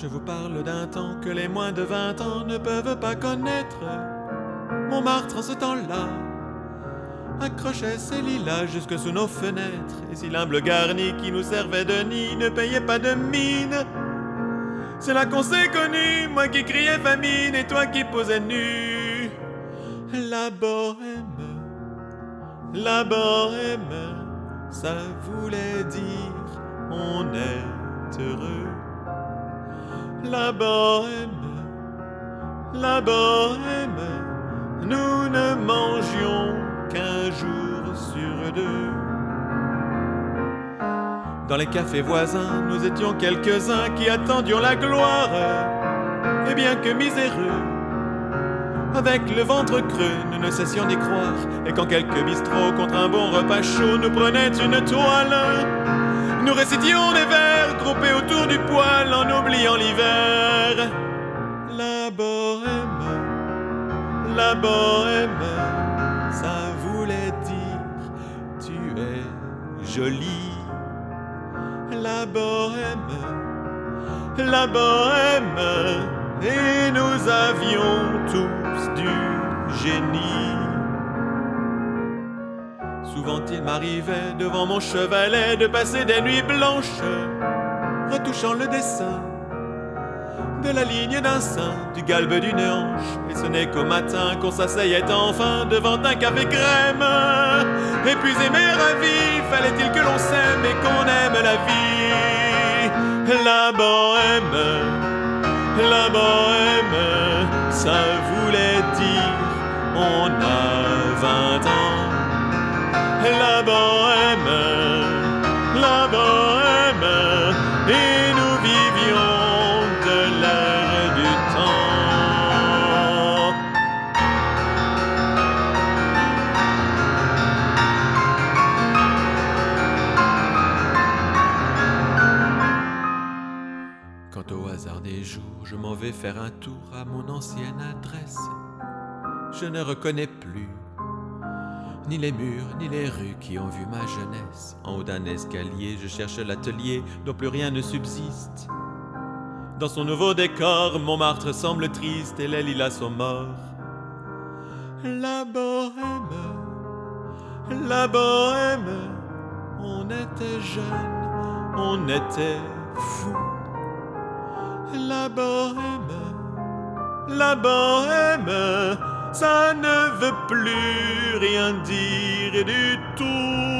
Je vous parle d'un temps que les moins de vingt ans ne peuvent pas connaître. Montmartre en ce temps-là accrochait ses lilas jusque sous nos fenêtres, et si l'humble garni qui nous servait de nid ne payait pas de mine. C'est là qu'on s'est connus, moi qui criais famine et toi qui posais nu. La bohème, la bohème, ça voulait dire on est heureux. La bohème, la bohème, nous ne mangions qu'un jour sur deux. Dans les cafés voisins, nous étions quelques-uns qui attendions la gloire. Et bien que miséreux, avec le ventre creux, nous ne cessions d'y croire. Et quand quelques bistrots contre un bon repas chaud nous prenaient une toile, nous récitions des vers groupés autour du poêle en oubliant l'hiver. La bohème, la bohème, ça voulait dire tu es jolie. La bohème, la bohème, et nous avions tous du génie. Souvent il m'arrivait devant mon chevalet de passer des nuits blanches, retouchant le dessin de la ligne d'un sein, du galbe d'une hanche. Et ce n'est qu'au matin qu'on s'asseyait enfin devant un café crème. Épuisé mais ravi, fallait-il que l'on s'aime et qu'on aime la vie? La bohème, la bohème, ça voulait dire on a vingt ans. La bohème, la bohème, et nous vivions de l'air du temps. Quand au hasard des jours, je m'en vais faire un tour à mon ancienne adresse, je ne reconnais plus ni les murs, ni les rues qui ont vu ma jeunesse. En haut d'un escalier, je cherche l'atelier dont plus rien ne subsiste. Dans son nouveau décor, Montmartre semble triste et les lilas sont morts. La bohème, la bohème, on était jeunes, on était fous. La bohème, la bohème, ça ne veut plus rien dire du tout.